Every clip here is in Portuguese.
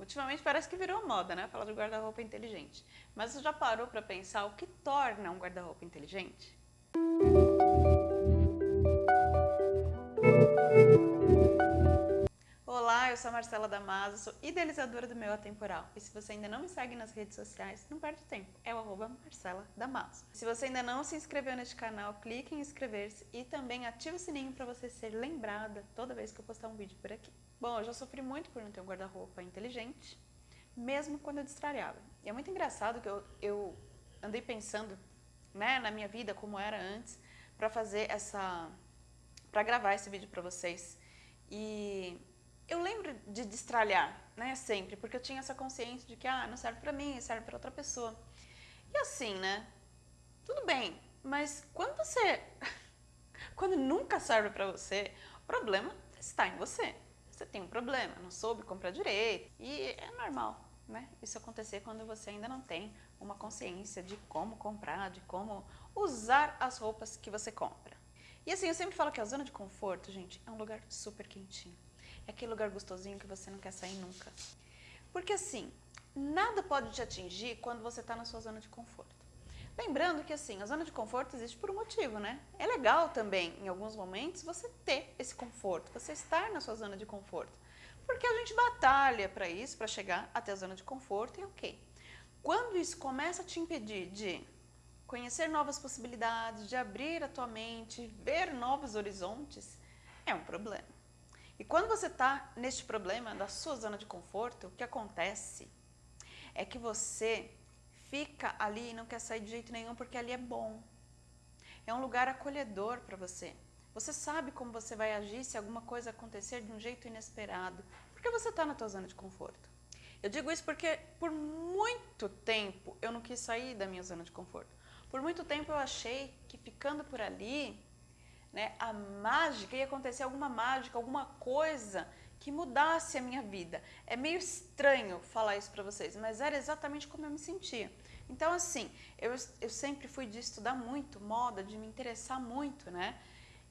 Ultimamente parece que virou moda, né? Falar do guarda-roupa inteligente. Mas você já parou para pensar o que torna um guarda-roupa inteligente? Olá, eu sou a Marcela Damaso, sou idealizadora do Meu Atemporal. E se você ainda não me segue nas redes sociais, não perde tempo, é o arroba Marcela Damaso. Se você ainda não se inscreveu neste canal, clique em inscrever-se e também ative o sininho para você ser lembrada toda vez que eu postar um vídeo por aqui. Bom, eu já sofri muito por não ter um guarda-roupa inteligente, mesmo quando eu destralhava. E é muito engraçado que eu, eu andei pensando né, na minha vida como era antes, para fazer essa... para gravar esse vídeo para vocês. E eu lembro de destralhar, né, sempre, porque eu tinha essa consciência de que, ah, não serve para mim, serve para outra pessoa. E assim, né, tudo bem, mas quando você, quando nunca serve para você, o problema está em você. Você tem um problema, não soube comprar direito, e é normal, né, isso acontecer quando você ainda não tem uma consciência de como comprar, de como usar as roupas que você compra. E assim, eu sempre falo que a zona de conforto, gente, é um lugar super quentinho. Aquele lugar gostosinho que você não quer sair nunca. Porque assim, nada pode te atingir quando você está na sua zona de conforto. Lembrando que assim, a zona de conforto existe por um motivo, né? É legal também, em alguns momentos, você ter esse conforto, você estar na sua zona de conforto. Porque a gente batalha para isso, para chegar até a zona de conforto e ok. Quando isso começa a te impedir de conhecer novas possibilidades, de abrir a tua mente, ver novos horizontes, é um problema. E quando você está neste problema da sua zona de conforto, o que acontece é que você fica ali e não quer sair de jeito nenhum porque ali é bom. É um lugar acolhedor para você. Você sabe como você vai agir se alguma coisa acontecer de um jeito inesperado, porque você está na tua zona de conforto. Eu digo isso porque por muito tempo eu não quis sair da minha zona de conforto. Por muito tempo eu achei que ficando por ali né, a mágica, ia acontecer alguma mágica, alguma coisa que mudasse a minha vida. É meio estranho falar isso para vocês, mas era exatamente como eu me sentia. Então, assim, eu, eu sempre fui de estudar muito moda, de me interessar muito, né?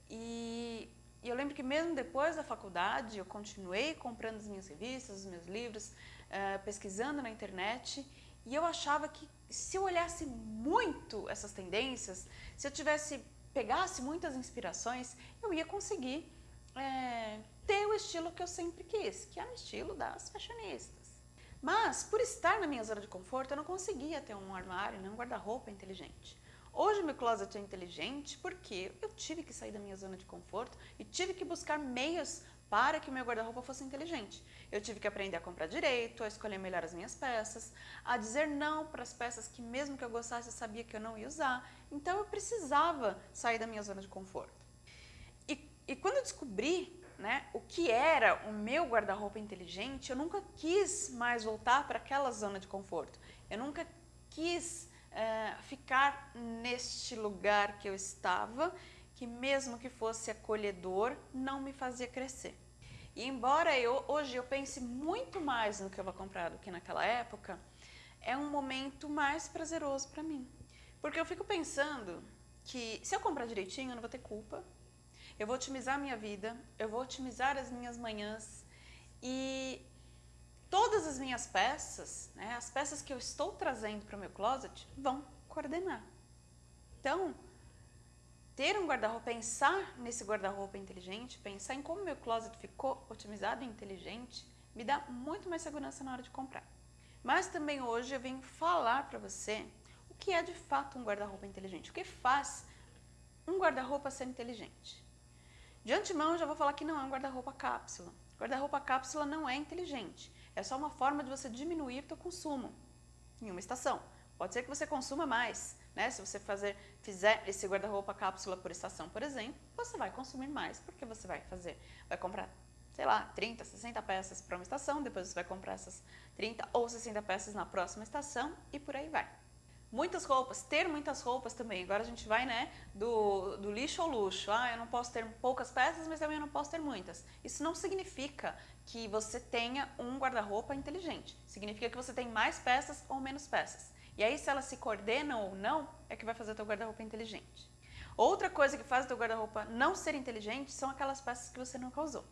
E, e eu lembro que mesmo depois da faculdade, eu continuei comprando as minhas revistas, os meus livros, uh, pesquisando na internet, e eu achava que se eu olhasse muito essas tendências, se eu tivesse pegasse muitas inspirações, eu ia conseguir é, ter o estilo que eu sempre quis, que é o estilo das fashionistas. Mas, por estar na minha zona de conforto, eu não conseguia ter um armário, nem um guarda-roupa inteligente. Hoje meu closet é inteligente porque eu tive que sair da minha zona de conforto e tive que buscar meios para que o meu guarda-roupa fosse inteligente. Eu tive que aprender a comprar direito, a escolher melhor as minhas peças, a dizer não para as peças que mesmo que eu gostasse eu sabia que eu não ia usar. Então eu precisava sair da minha zona de conforto. E, e quando eu descobri né, o que era o meu guarda-roupa inteligente, eu nunca quis mais voltar para aquela zona de conforto. Eu nunca quis é, ficar neste lugar que eu estava que mesmo que fosse acolhedor, não me fazia crescer. E embora eu, hoje eu pense muito mais no que eu vou comprar do que naquela época, é um momento mais prazeroso para mim. Porque eu fico pensando que se eu comprar direitinho, eu não vou ter culpa, eu vou otimizar a minha vida, eu vou otimizar as minhas manhãs e todas as minhas peças, né, as peças que eu estou trazendo para o meu closet, vão coordenar. Então, ter um guarda-roupa, pensar nesse guarda-roupa inteligente, pensar em como meu closet ficou otimizado e inteligente, me dá muito mais segurança na hora de comprar. Mas também hoje eu venho falar para você o que é de fato um guarda-roupa inteligente, o que faz um guarda-roupa ser inteligente. De antemão eu já vou falar que não é um guarda-roupa cápsula. Guarda-roupa cápsula não é inteligente, é só uma forma de você diminuir o seu consumo em uma estação. Pode ser que você consuma mais, né? Se você fazer, fizer esse guarda-roupa cápsula por estação, por exemplo, você vai consumir mais, porque você vai fazer, vai comprar, sei lá, 30, 60 peças para uma estação, depois você vai comprar essas 30 ou 60 peças na próxima estação e por aí vai. Muitas roupas, ter muitas roupas também. Agora a gente vai, né, do, do lixo ao luxo. Ah, eu não posso ter poucas peças, mas também eu não posso ter muitas. Isso não significa que você tenha um guarda-roupa inteligente. Significa que você tem mais peças ou menos peças. E aí, se elas se coordenam ou não, é que vai fazer o teu guarda-roupa inteligente. Outra coisa que faz o teu guarda-roupa não ser inteligente são aquelas peças que você nunca usou.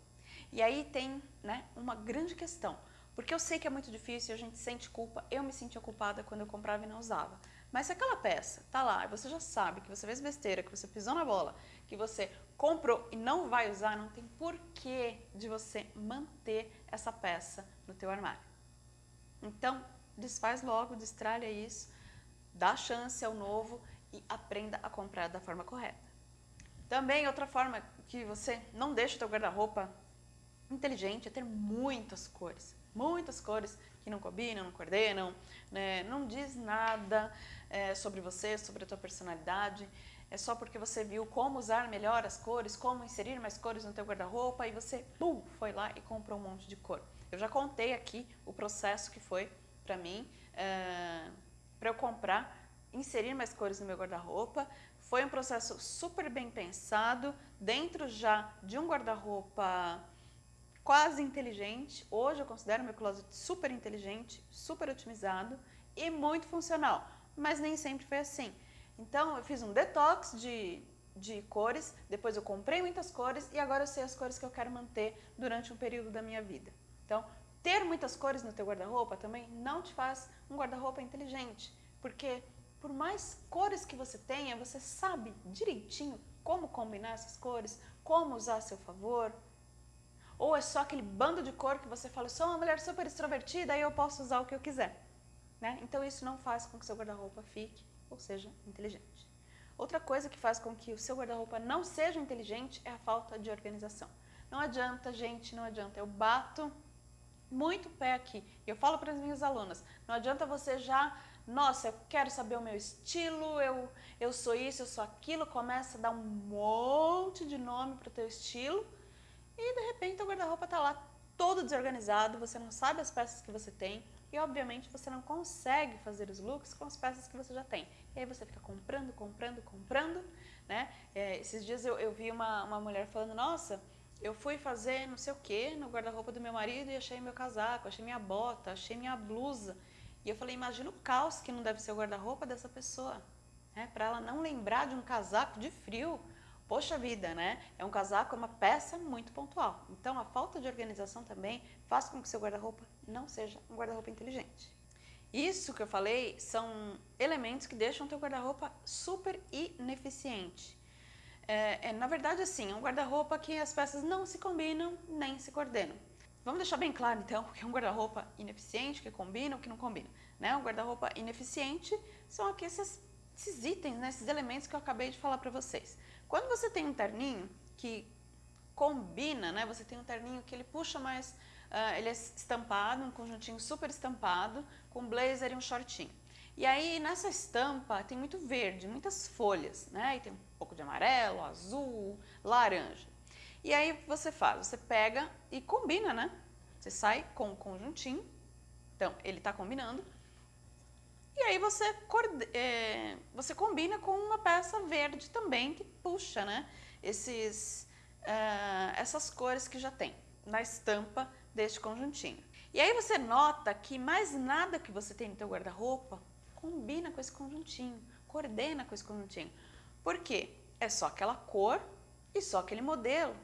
E aí tem né, uma grande questão. Porque eu sei que é muito difícil, a gente sente culpa, eu me sentia culpada quando eu comprava e não usava. Mas se aquela peça tá lá e você já sabe que você fez besteira, que você pisou na bola, que você comprou e não vai usar, não tem porquê de você manter essa peça no teu armário. Então, desfaz logo, destralha isso, dá chance ao novo e aprenda a comprar da forma correta. Também outra forma que você não deixa o teu guarda-roupa inteligente é ter muitas cores. Muitas cores que não combinam, não coordenam, né? não diz nada é, sobre você, sobre a tua personalidade. É só porque você viu como usar melhor as cores, como inserir mais cores no teu guarda-roupa e você, pum, foi lá e comprou um monte de cor. Eu já contei aqui o processo que foi para mim, é, para eu comprar, inserir mais cores no meu guarda-roupa. Foi um processo super bem pensado, dentro já de um guarda-roupa quase inteligente. Hoje eu considero meu closet super inteligente, super otimizado e muito funcional, mas nem sempre foi assim. Então eu fiz um detox de, de cores, depois eu comprei muitas cores e agora eu sei as cores que eu quero manter durante um período da minha vida. Então, ter muitas cores no teu guarda-roupa também não te faz um guarda-roupa inteligente, porque por mais cores que você tenha, você sabe direitinho como combinar essas cores, como usar a seu favor. Ou é só aquele bando de cor que você fala, sou uma mulher super extrovertida e eu posso usar o que eu quiser. Né? Então isso não faz com que seu guarda-roupa fique, ou seja, inteligente. Outra coisa que faz com que o seu guarda-roupa não seja inteligente é a falta de organização. Não adianta, gente, não adianta. Eu bato muito pé aqui. Eu falo para as minhas alunas, não adianta você já, nossa, eu quero saber o meu estilo, eu, eu sou isso, eu sou aquilo, começa a dar um monte de nome para o teu estilo e de repente o guarda-roupa está lá todo desorganizado, você não sabe as peças que você tem e obviamente você não consegue fazer os looks com as peças que você já tem. E aí você fica comprando, comprando, comprando, né? É, esses dias eu, eu vi uma, uma mulher falando, nossa, eu fui fazer não sei o que no guarda-roupa do meu marido e achei meu casaco, achei minha bota, achei minha blusa. E eu falei, imagina o caos que não deve ser o guarda-roupa dessa pessoa. Né? Para ela não lembrar de um casaco de frio. Poxa vida, né? É um casaco, é uma peça muito pontual. Então, a falta de organização também faz com que seu guarda-roupa não seja um guarda-roupa inteligente. Isso que eu falei são elementos que deixam o teu guarda-roupa super ineficiente. É, é, na verdade, assim, é um guarda-roupa que as peças não se combinam nem se coordenam. Vamos deixar bem claro, então, que é um guarda-roupa ineficiente, que combina, o que não combina. Né? Um guarda-roupa ineficiente são aqui esses, esses itens, né? esses elementos que eu acabei de falar para vocês. Quando você tem um terninho que combina, né? você tem um terninho que ele puxa mais, uh, ele é estampado, um conjuntinho super estampado, com blazer e um shortinho. E aí nessa estampa tem muito verde, muitas folhas, né? E tem um pouco de amarelo, azul, laranja. E aí você faz, você pega e combina, né? Você sai com o conjuntinho, então ele está combinando. E aí você, é, você combina com uma peça verde também que puxa, né? Esses, uh, essas cores que já tem na estampa deste conjuntinho. E aí você nota que mais nada que você tem no teu guarda-roupa combina com esse conjuntinho, coordena com esse conjuntinho. Por quê? É só aquela cor e só aquele modelo.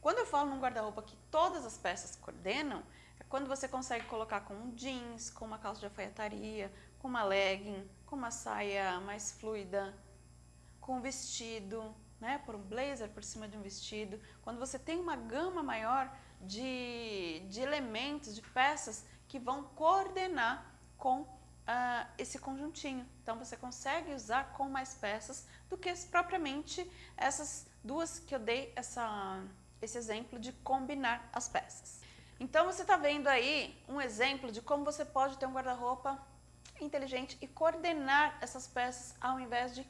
Quando eu falo num guarda-roupa que todas as peças coordenam, é quando você consegue colocar com um jeans, com uma calça de alfaiataria, com uma legging, com uma saia mais fluida, com um vestido, né, por um blazer por cima de um vestido. Quando você tem uma gama maior de, de elementos, de peças que vão coordenar com uh, esse conjuntinho. Então você consegue usar com mais peças do que propriamente essas duas que eu dei essa, esse exemplo de combinar as peças. Então você está vendo aí um exemplo de como você pode ter um guarda-roupa inteligente e coordenar essas peças ao invés de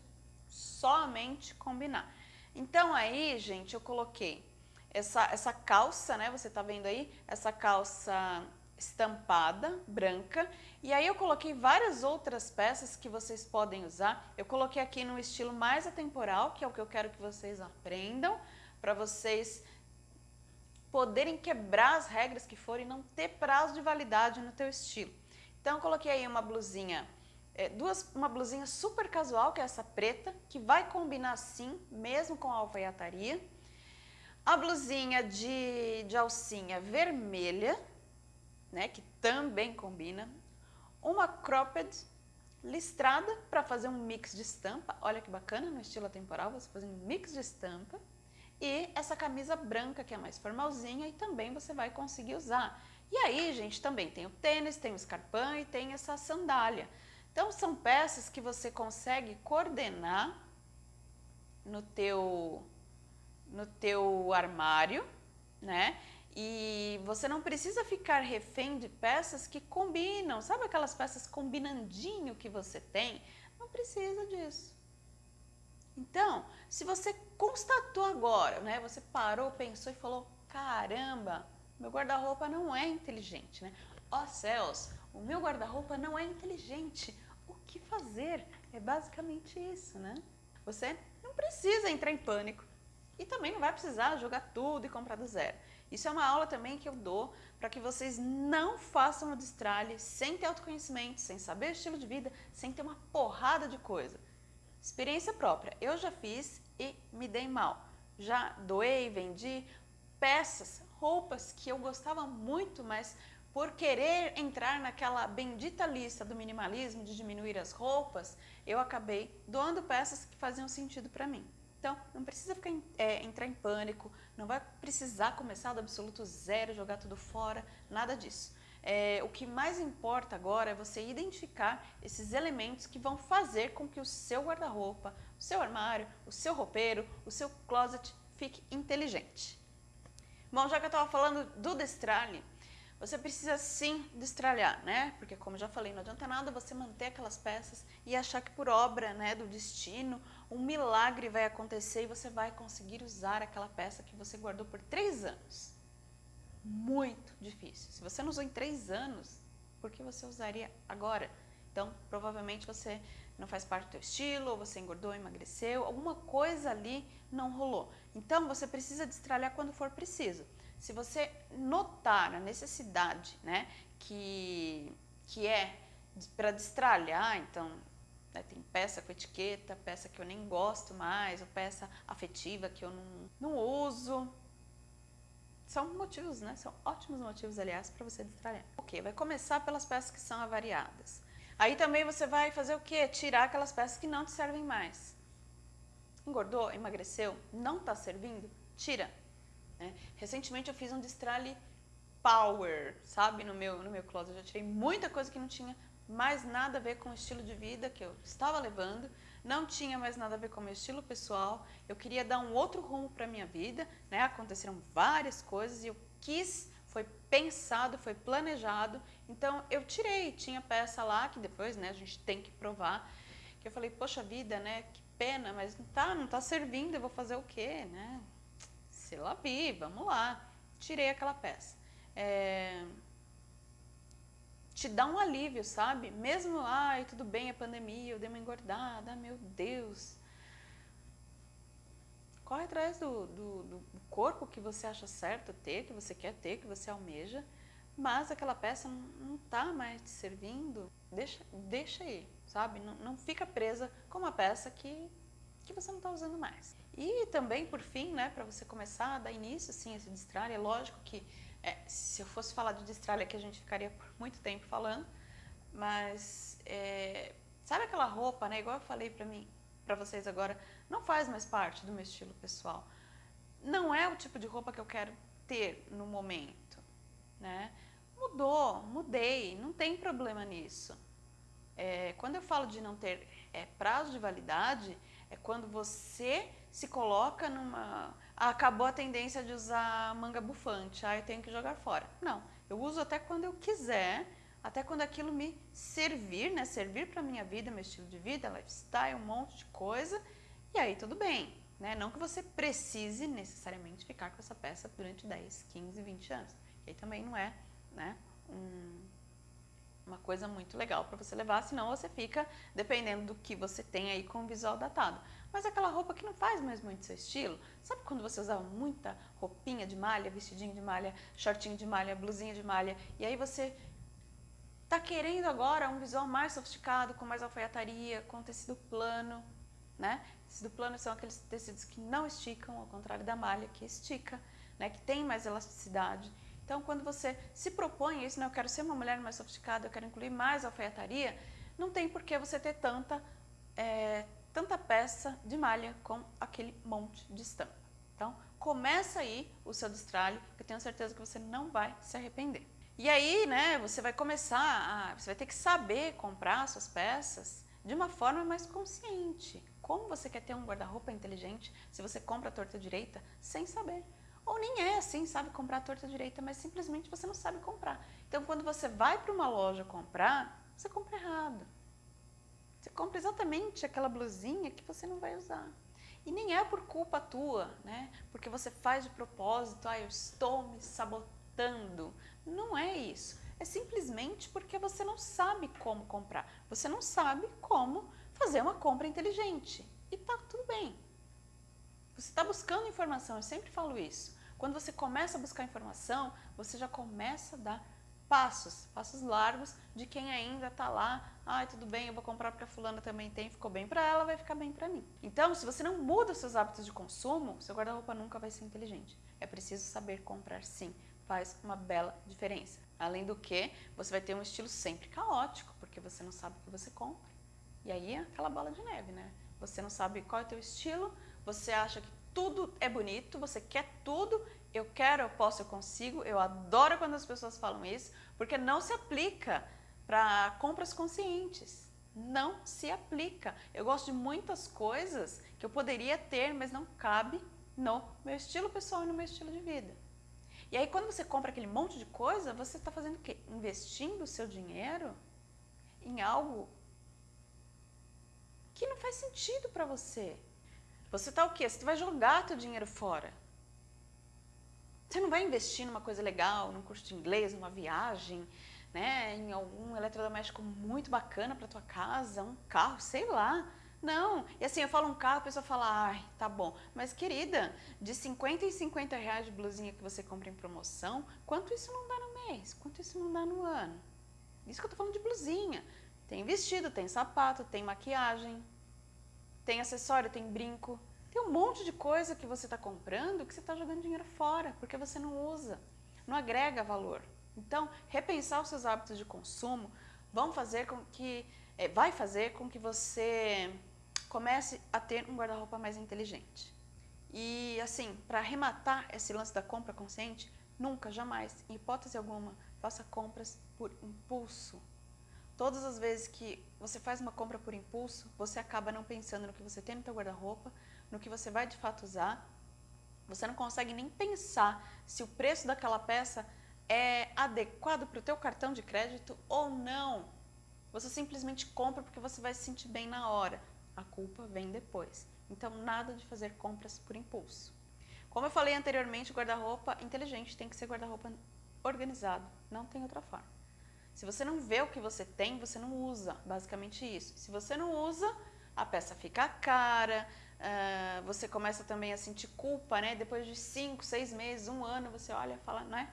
somente combinar. Então aí, gente, eu coloquei essa, essa calça, né? Você está vendo aí? Essa calça estampada, branca. E aí eu coloquei várias outras peças que vocês podem usar. Eu coloquei aqui no estilo mais atemporal, que é o que eu quero que vocês aprendam, para vocês poderem quebrar as regras que forem e não ter prazo de validade no teu estilo. Então eu coloquei aí uma blusinha, é, duas, uma blusinha super casual, que é essa preta, que vai combinar sim, mesmo com a alfaiataria. A blusinha de, de alcinha vermelha, né, que também combina, uma cropped listrada para fazer um mix de estampa, olha que bacana, no estilo atemporal, você fazendo um mix de estampa, e essa camisa branca que é mais formalzinha e também você vai conseguir usar. E aí, gente, também tem o tênis, tem o escarpão e tem essa sandália. Então, são peças que você consegue coordenar no teu, no teu armário, né? E você não precisa ficar refém de peças que combinam. Sabe aquelas peças combinandinho que você tem? Não precisa disso. Então, se você constatou agora, né? Você parou, pensou e falou, caramba, meu guarda-roupa não é inteligente, né? Ó oh, céus, o meu guarda-roupa não é inteligente. O que fazer? É basicamente isso, né? Você não precisa entrar em pânico e também não vai precisar jogar tudo e comprar do zero. Isso é uma aula também que eu dou para que vocês não façam o destralhe sem ter autoconhecimento, sem saber estilo de vida, sem ter uma porrada de coisa. Experiência própria. Eu já fiz e me dei mal. Já doei, vendi peças, roupas que eu gostava muito, mas por querer entrar naquela bendita lista do minimalismo, de diminuir as roupas, eu acabei doando peças que faziam sentido para mim. Então, não precisa ficar, é, entrar em pânico, não vai precisar começar do absoluto zero, jogar tudo fora, nada disso. É, o que mais importa agora é você identificar esses elementos que vão fazer com que o seu guarda-roupa, o seu armário, o seu roupeiro, o seu closet fique inteligente. Bom, já que eu estava falando do destralhe, você precisa sim destralhar, né? Porque como já falei, não adianta nada você manter aquelas peças e achar que por obra né, do destino, um milagre vai acontecer e você vai conseguir usar aquela peça que você guardou por três anos. Muito difícil. Se você não usou em três anos, por que você usaria agora? Então, provavelmente você não faz parte do teu estilo, ou você engordou, emagreceu, alguma coisa ali não rolou. Então, você precisa destralhar quando for preciso. Se você notar a necessidade, né, que, que é para destralhar, então, né, tem peça com etiqueta, peça que eu nem gosto mais, ou peça afetiva que eu não, não uso, são motivos, né? São ótimos motivos, aliás, para você destralhar. Ok, vai começar pelas peças que são avariadas. Aí também você vai fazer o quê? Tirar aquelas peças que não te servem mais. Engordou, emagreceu, não está servindo? Tira. Né? Recentemente eu fiz um destralhe power, sabe, no meu, no meu closet. Eu já tirei muita coisa que não tinha mais nada a ver com o estilo de vida que eu estava levando, não tinha mais nada a ver com o meu estilo pessoal, eu queria dar um outro rumo para a minha vida, né? aconteceram várias coisas e eu quis foi pensado, foi planejado. Então eu tirei, tinha peça lá que depois, né, a gente tem que provar. Que eu falei, poxa vida, né, que pena, mas não tá, não tá servindo, eu vou fazer o quê, né? Se lá vamos lá. Tirei aquela peça. É... Te dá um alívio, sabe? Mesmo, ai, tudo bem, é pandemia, eu dei uma engordada, meu Deus, corre atrás do, do, do, corpo que você acha certo ter, que você quer ter, que você almeja, mas aquela peça não está mais te servindo, deixa, deixa aí, sabe? Não, não fica presa com uma peça que, que você não está usando mais. E também, por fim, né, para você começar a dar início assim, a esse destralhe, é lógico que é, se eu fosse falar de destralhe aqui a gente ficaria por muito tempo falando, mas é, sabe aquela roupa, né, igual eu falei para mim, para vocês agora, não faz mais parte do meu estilo pessoal. Não é o tipo de roupa que eu quero ter no momento, né? Mudou, mudei, não tem problema nisso. É, quando eu falo de não ter é, prazo de validade, é quando você se coloca numa... Ah, acabou a tendência de usar manga bufante, ah, eu tenho que jogar fora. Não, eu uso até quando eu quiser, até quando aquilo me servir, né? Servir para minha vida, meu estilo de vida, lifestyle, um monte de coisa. E aí tudo bem, né? Não que você precise necessariamente ficar com essa peça durante 10, 15, 20 anos. E aí também não é, né? Um, uma coisa muito legal para você levar, senão você fica dependendo do que você tem aí com o visual datado. Mas aquela roupa que não faz mais muito seu estilo, sabe quando você usava muita roupinha de malha, vestidinho de malha, shortinho de malha, blusinha de malha, e aí você Está querendo agora um visual mais sofisticado, com mais alfaiataria, com tecido plano, né? Tecido plano são aqueles tecidos que não esticam, ao contrário da malha, que estica, né? Que tem mais elasticidade. Então, quando você se propõe isso, né, eu quero ser uma mulher mais sofisticada, eu quero incluir mais alfaiataria, não tem por que você ter tanta, é, tanta peça de malha com aquele monte de estampa. Então, começa aí o seu destralhe, que eu tenho certeza que você não vai se arrepender. E aí, né, você vai começar, a, você vai ter que saber comprar suas peças de uma forma mais consciente. Como você quer ter um guarda-roupa inteligente se você compra a torta direita sem saber? Ou nem é assim, sabe comprar torta direita, mas simplesmente você não sabe comprar. Então, quando você vai para uma loja comprar, você compra errado. Você compra exatamente aquela blusinha que você não vai usar. E nem é por culpa tua, né? Porque você faz de propósito, ah, eu estou me sabotando. Não é isso. É simplesmente porque você não sabe como comprar. Você não sabe como fazer uma compra inteligente. E tá tudo bem. Você está buscando informação, eu sempre falo isso. Quando você começa a buscar informação, você já começa a dar passos, passos largos de quem ainda está lá, ai, tudo bem, eu vou comprar porque a fulana também tem, ficou bem para ela, vai ficar bem para mim. Então, se você não muda os seus hábitos de consumo, seu guarda-roupa nunca vai ser inteligente. É preciso saber comprar sim, faz uma bela diferença. Além do que, você vai ter um estilo sempre caótico, porque você não sabe o que você compra. E aí é aquela bola de neve, né? Você não sabe qual é o teu estilo, você acha que tudo é bonito, você quer tudo eu quero, eu posso, eu consigo. Eu adoro quando as pessoas falam isso, porque não se aplica para compras conscientes. Não se aplica. Eu gosto de muitas coisas que eu poderia ter, mas não cabe no meu estilo pessoal e no meu estilo de vida. E aí quando você compra aquele monte de coisa, você está fazendo o quê? Investindo o seu dinheiro em algo que não faz sentido para você. Você está o quê? Você vai jogar teu dinheiro fora. Você não vai investir numa coisa legal, num curso de inglês, numa viagem, né, em algum eletrodoméstico muito bacana para tua casa, um carro, sei lá. Não, e assim, eu falo um carro, a pessoa fala, ai, tá bom. Mas querida, de 50 em 50 reais de blusinha que você compra em promoção, quanto isso não dá no mês? Quanto isso não dá no ano? Isso que eu tô falando de blusinha. Tem vestido, tem sapato, tem maquiagem, tem acessório, tem brinco. Tem um monte de coisa que você está comprando que você está jogando dinheiro fora, porque você não usa, não agrega valor. Então, repensar os seus hábitos de consumo vão fazer com que, é, vai fazer com que você comece a ter um guarda-roupa mais inteligente. E assim, para arrematar esse lance da compra consciente, nunca, jamais, em hipótese alguma, faça compras por impulso. Todas as vezes que você faz uma compra por impulso, você acaba não pensando no que você tem no seu guarda-roupa, no que você vai de fato usar, você não consegue nem pensar se o preço daquela peça é adequado para o teu cartão de crédito ou não. Você simplesmente compra porque você vai se sentir bem na hora. A culpa vem depois. Então, nada de fazer compras por impulso. Como eu falei anteriormente, guarda-roupa inteligente tem que ser guarda-roupa organizado. Não tem outra forma. Se você não vê o que você tem, você não usa. Basicamente isso. Se você não usa, a peça fica cara, Uh, você começa também a sentir culpa, né? Depois de cinco, seis meses, um ano, você olha e fala, né?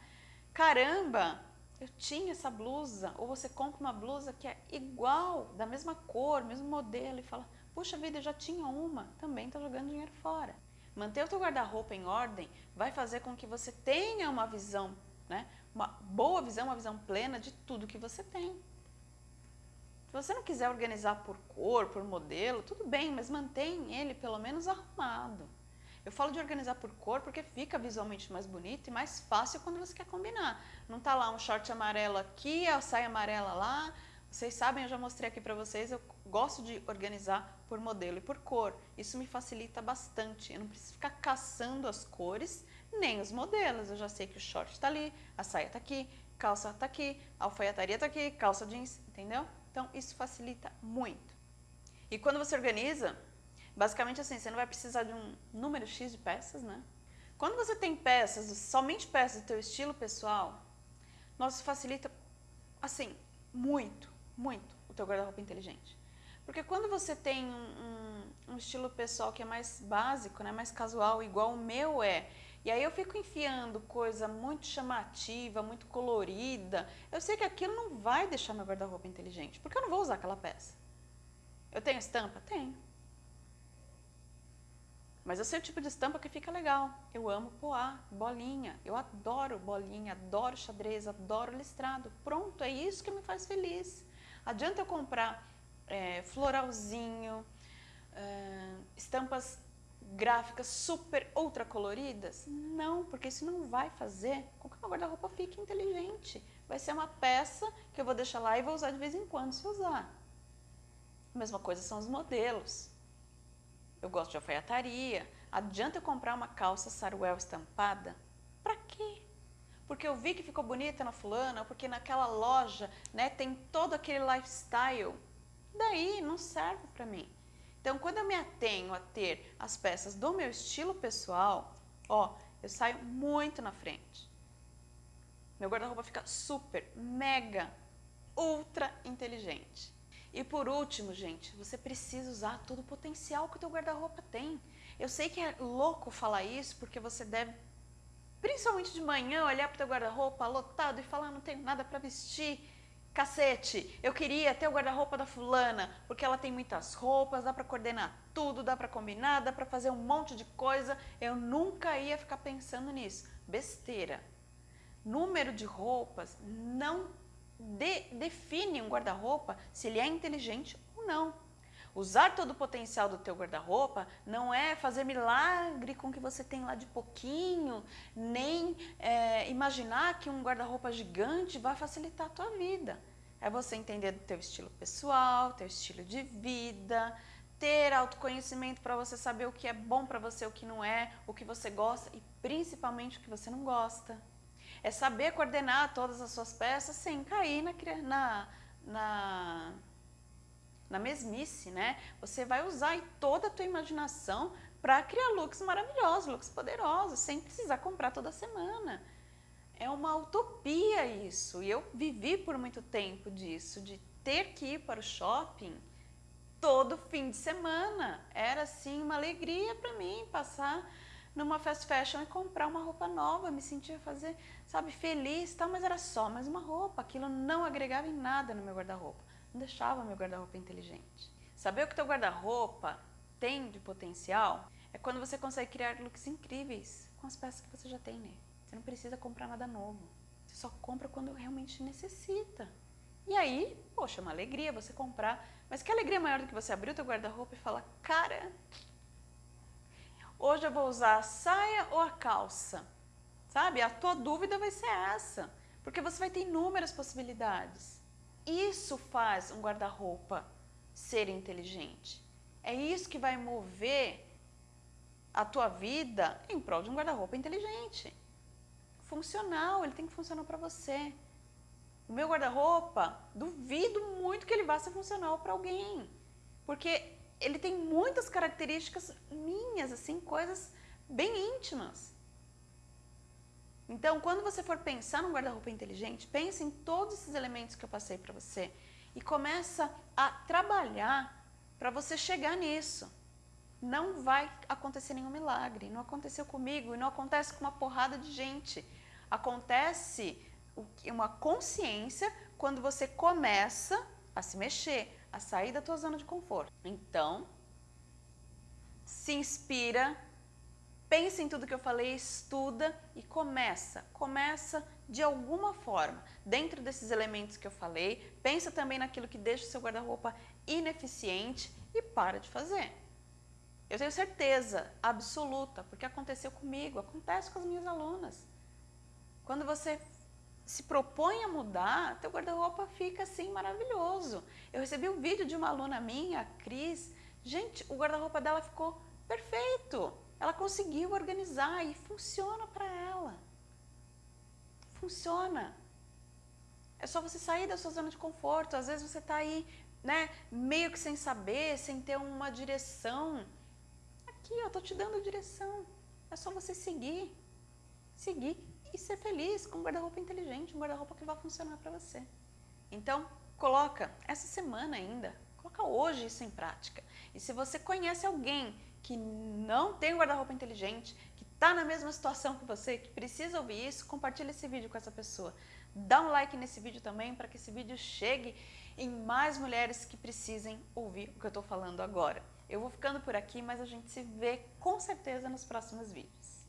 Caramba, eu tinha essa blusa. Ou você compra uma blusa que é igual, da mesma cor, mesmo modelo, e fala, puxa vida, eu já tinha uma, também está jogando dinheiro fora. Manter o teu guarda-roupa em ordem vai fazer com que você tenha uma visão, né? Uma boa visão, uma visão plena de tudo que você tem. Se você não quiser organizar por cor, por modelo, tudo bem, mas mantém ele pelo menos arrumado. Eu falo de organizar por cor porque fica visualmente mais bonito e mais fácil quando você quer combinar. Não tá lá um short amarelo aqui, a saia amarela lá. Vocês sabem, eu já mostrei aqui para vocês, eu gosto de organizar por modelo e por cor. Isso me facilita bastante. Eu não preciso ficar caçando as cores nem os modelos. Eu já sei que o short está ali, a saia está aqui, calça está aqui, a alfaiataria está aqui, calça jeans, entendeu? Então, isso facilita muito. E quando você organiza, basicamente assim, você não vai precisar de um número X de peças, né? Quando você tem peças, somente peças do teu estilo pessoal, nossa, facilita, assim, muito, muito o teu guarda-roupa inteligente. Porque quando você tem um, um, um, estilo pessoal que é mais básico, né, mais casual, igual o meu é, e aí eu fico enfiando coisa muito chamativa, muito colorida. Eu sei que aquilo não vai deixar meu guarda-roupa inteligente, porque eu não vou usar aquela peça. Eu tenho estampa? Tenho. Mas eu sei o tipo de estampa que fica legal. Eu amo poá, bolinha. Eu adoro bolinha, adoro xadrez, adoro listrado. Pronto, é isso que me faz feliz. Adianta eu comprar é, floralzinho, é, estampas gráficas super ultra coloridas? Não, porque isso não vai fazer com que meu guarda-roupa fique inteligente. Vai ser uma peça que eu vou deixar lá e vou usar de vez em quando se usar. A mesma coisa são os modelos. Eu gosto de alfaiataria. Adianta eu comprar uma calça saruel estampada? Para quê? Porque eu vi que ficou bonita na fulana, porque naquela loja né, tem todo aquele lifestyle. Daí não serve para mim. Então, quando eu me atenho a ter as peças do meu estilo pessoal, ó, eu saio muito na frente. Meu guarda-roupa fica super, mega, ultra inteligente. E por último, gente, você precisa usar todo o potencial que o teu guarda-roupa tem. Eu sei que é louco falar isso, porque você deve, principalmente de manhã, olhar para o teu guarda-roupa lotado e falar, não tenho nada para vestir. Cacete, eu queria ter o guarda-roupa da fulana, porque ela tem muitas roupas, dá para coordenar tudo, dá para combinar, dá para fazer um monte de coisa. Eu nunca ia ficar pensando nisso. Besteira. Número de roupas não de, define um guarda-roupa se ele é inteligente ou não. Usar todo o potencial do teu guarda-roupa não é fazer milagre com o que você tem lá de pouquinho, nem é, imaginar que um guarda-roupa gigante vai facilitar a tua vida. É você entender do teu estilo pessoal, teu estilo de vida, ter autoconhecimento para você saber o que é bom para você, o que não é, o que você gosta e principalmente o que você não gosta. É saber coordenar todas as suas peças sem cair na, na, na, na mesmice, né? Você vai usar toda a tua imaginação para criar looks maravilhosos, looks poderosos, sem precisar comprar toda semana. É uma utopia isso, e eu vivi por muito tempo disso, de ter que ir para o shopping todo fim de semana. Era assim uma alegria para mim passar numa fast fashion e comprar uma roupa nova, me sentia fazer, sabe, feliz, tal, mas era só mais uma roupa, aquilo não agregava em nada no meu guarda-roupa, não deixava meu guarda-roupa inteligente. Saber o que teu guarda-roupa tem de potencial é quando você consegue criar looks incríveis com as peças que você já tem nele. Você não precisa comprar nada novo, você só compra quando realmente necessita. E aí, poxa, é uma alegria você comprar, mas que alegria maior do que você abrir o teu guarda-roupa e falar, cara, Hoje eu vou usar a saia ou a calça? Sabe? A tua dúvida vai ser essa, porque você vai ter inúmeras possibilidades. Isso faz um guarda-roupa ser inteligente. É isso que vai mover a tua vida em prol de um guarda-roupa inteligente. Funcional, ele tem que funcionar para você. O meu guarda-roupa, duvido muito que ele vá ser funcional para alguém. Porque ele tem muitas características minhas, assim, coisas bem íntimas. Então, quando você for pensar num guarda-roupa inteligente, pense em todos esses elementos que eu passei para você e começa a trabalhar para você chegar nisso. Não vai acontecer nenhum milagre. Não aconteceu comigo e não acontece com uma porrada de gente. Acontece uma consciência quando você começa a se mexer, a sair da tua zona de conforto. Então, se inspira, pensa em tudo que eu falei, estuda e começa. Começa de alguma forma, dentro desses elementos que eu falei, pensa também naquilo que deixa o seu guarda-roupa ineficiente e para de fazer. Eu tenho certeza absoluta, porque aconteceu comigo, acontece com as minhas alunas. Quando você se propõe a mudar, teu guarda-roupa fica assim maravilhoso. Eu recebi um vídeo de uma aluna minha, a Cris. Gente, o guarda-roupa dela ficou perfeito. Ela conseguiu organizar e funciona para ela. Funciona. É só você sair da sua zona de conforto. Às vezes você está aí, né, meio que sem saber, sem ter uma direção. Aqui, eu tô te dando direção. É só você seguir. Seguir e ser feliz com um guarda-roupa inteligente, um guarda-roupa que vai funcionar para você. Então, coloca essa semana ainda, coloca hoje isso em prática. E se você conhece alguém que não tem um guarda-roupa inteligente, que está na mesma situação que você, que precisa ouvir isso, compartilha esse vídeo com essa pessoa. Dá um like nesse vídeo também para que esse vídeo chegue em mais mulheres que precisem ouvir o que eu estou falando agora. Eu vou ficando por aqui, mas a gente se vê com certeza nos próximos vídeos.